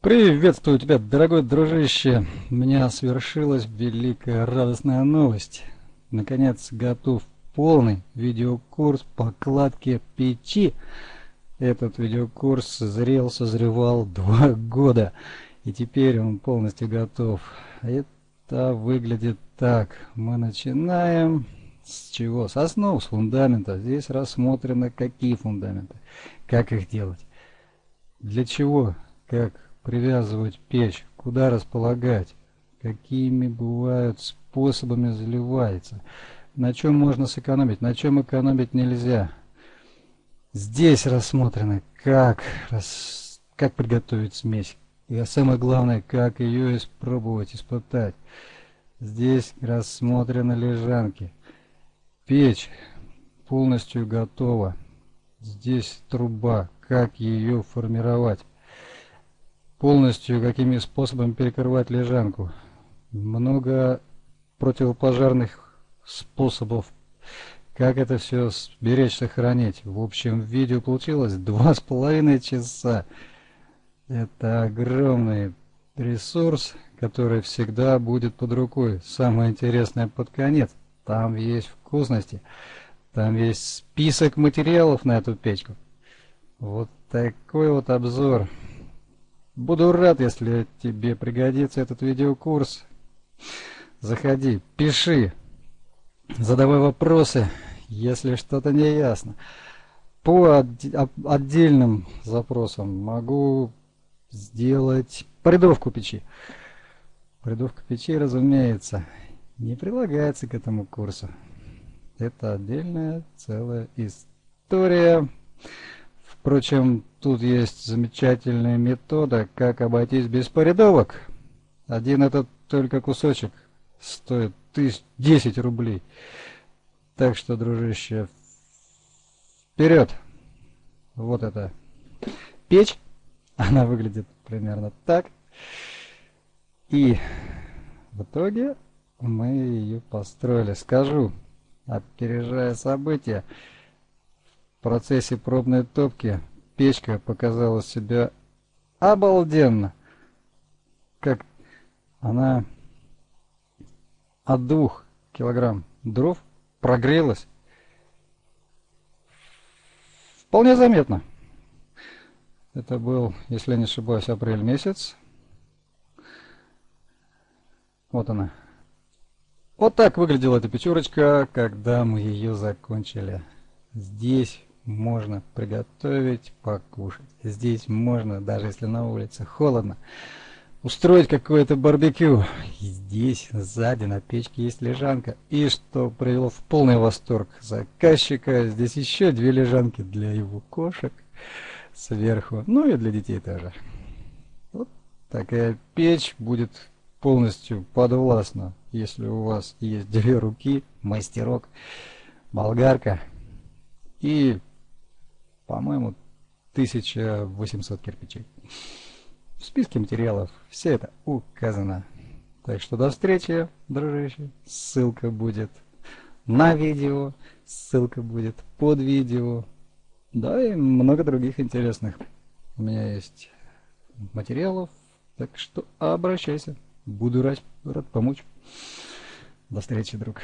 Приветствую тебя, дорогой дружище. У меня свершилась великая радостная новость. Наконец готов полный видеокурс по кладке печи. Этот видеокурс зрел, созревал два года. И теперь он полностью готов. Это выглядит так. Мы начинаем с чего? С основ, с фундамента. Здесь рассмотрены какие фундаменты, как их делать, для чего, как привязывать печь, куда располагать, какими бывают способами заливается, на чем можно сэкономить, на чем экономить нельзя. Здесь рассмотрено, как, как приготовить смесь, и самое главное, как ее испробовать, испытать. Здесь рассмотрены лежанки. Печь полностью готова. Здесь труба, как ее формировать полностью какими способами перекрывать лежанку. Много противопожарных способов, как это все сберечь, сохранить. В общем, видео получилось два с половиной часа. Это огромный ресурс, который всегда будет под рукой. Самое интересное под конец. Там есть вкусности. Там есть список материалов на эту печку. Вот такой вот обзор. Буду рад, если тебе пригодится этот видеокурс. Заходи, пиши, задавай вопросы, если что-то не ясно. По отдельным запросам могу сделать придовку печи. Придовка печи, разумеется, не прилагается к этому курсу. Это отдельная целая история. Впрочем, тут есть замечательная метода, как обойтись без порядовок. Один этот только кусочек стоит тысяч, 10 рублей. Так что, дружище, вперед! Вот это печь. Она выглядит примерно так. И в итоге мы ее построили. Скажу, опережая события, в процессе пробной топки печка показала себя обалденно. Как она от двух килограмм дров прогрелась. Вполне заметно. Это был, если не ошибаюсь, апрель месяц. Вот она. Вот так выглядела эта пятерочка, когда мы ее закончили. Здесь можно приготовить, покушать. Здесь можно, даже если на улице холодно, устроить какое-то барбекю. Здесь, сзади, на печке есть лежанка. И что привело в полный восторг заказчика, здесь еще две лежанки для его кошек сверху, ну и для детей тоже. Вот такая печь будет полностью подвластна, если у вас есть две руки, мастерок, болгарка и по-моему, 1800 кирпичей. В списке материалов все это указано. Так что до встречи, дружище. Ссылка будет на видео, ссылка будет под видео. Да, и много других интересных у меня есть материалов. Так что обращайся. Буду рад, рад помочь. До встречи, друг.